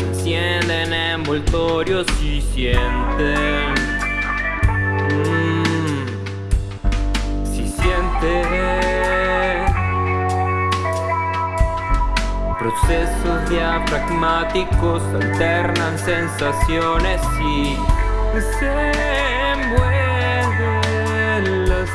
encienden envoltorios y sienten mm, Si sienten Procesos diafragmáticos alternan sensaciones y se envuelven las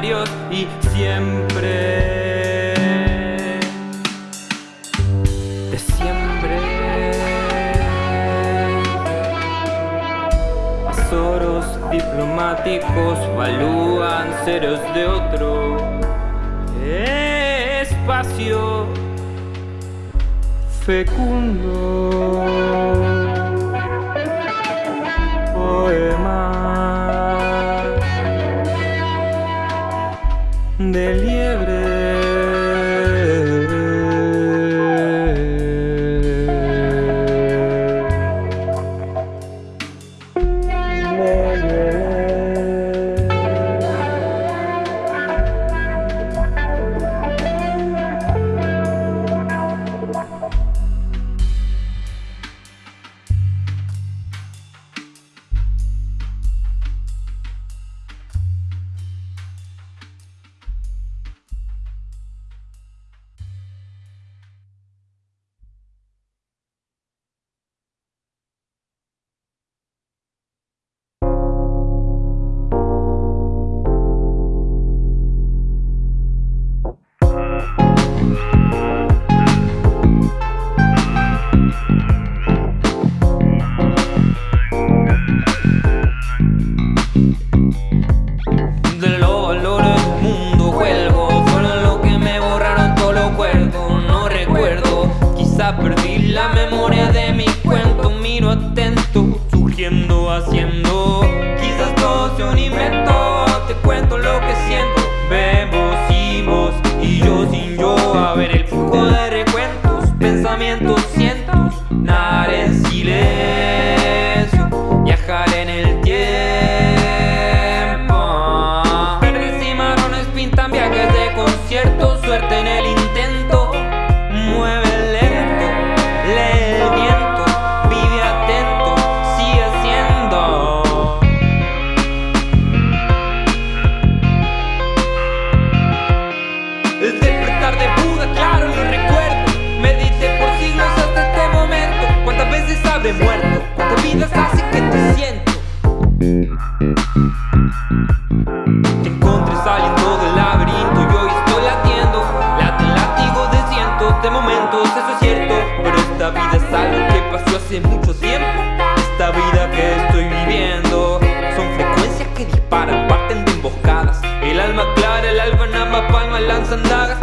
y siempre. De siempre. Azoros diplomáticos valúan ceros de otro espacio fecundo. Poema de What encontré saliendo del laberinto y hoy estoy latiendo. Late látigo de cientos de momentos, eso es cierto. Pero esta vida es algo que pasó hace mucho tiempo. Esta vida que estoy viviendo Son frecuencias que disparan, parten de emboscadas. El alma clara, el alma nada palma, lanzan dagas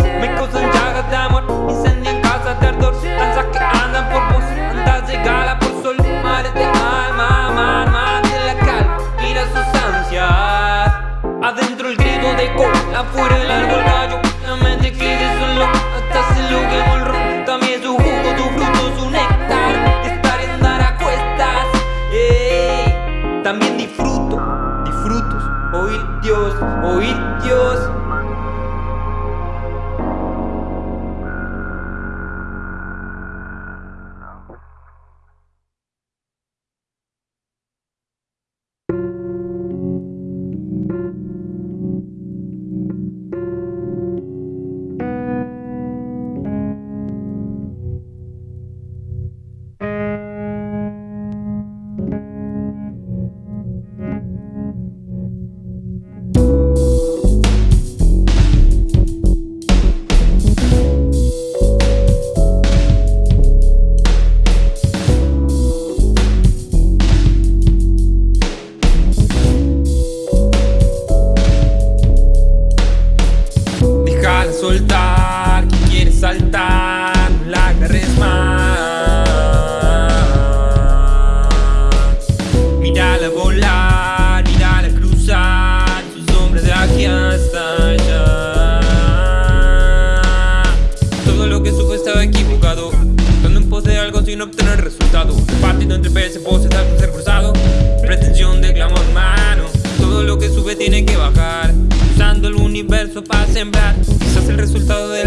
agarres más Mírala volar, mírala cruzar, su sombra de aquí hasta allá. Todo lo que supo estaba equivocado, estando en pos de algo sin obtener resultado. Partiendo entre peces, poses, algo ser cruzado, pretensión de clamor humano Todo lo que sube tiene que bajar. Usando el universo para sembrar. Quizás el resultado del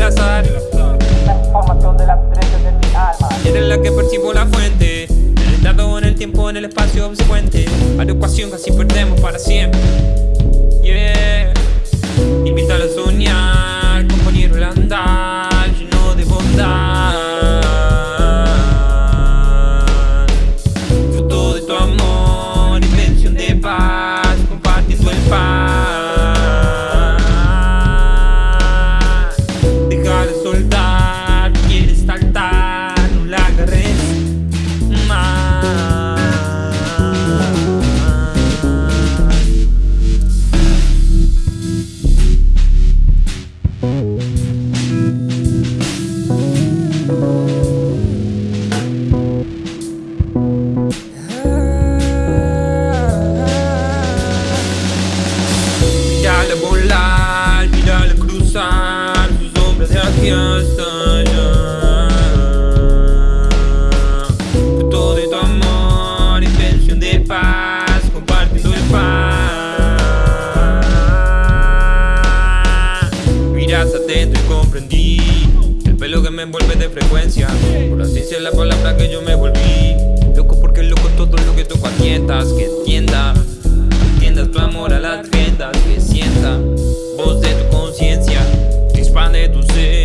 de las estrellas de mi alma. Era la que percibo la fuente En el estado, en el tiempo, en el espacio obsecuente. A la ecuación casi perdemos para siempre y comprendí El pelo que me envuelve de frecuencia. Por así es la palabra que yo me volví. Loco porque loco todo lo que toco mientas Que entienda. Entiendas tu amor a las riendas Que sienta. Voz de tu conciencia Que expande tu ser.